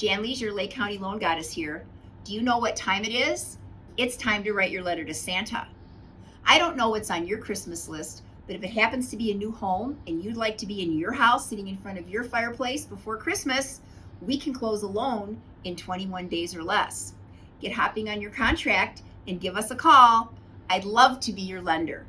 Jan Lees, your Lake County Loan Goddess here. Do you know what time it is? It's time to write your letter to Santa. I don't know what's on your Christmas list, but if it happens to be a new home and you'd like to be in your house sitting in front of your fireplace before Christmas, we can close a loan in 21 days or less. Get hopping on your contract and give us a call. I'd love to be your lender.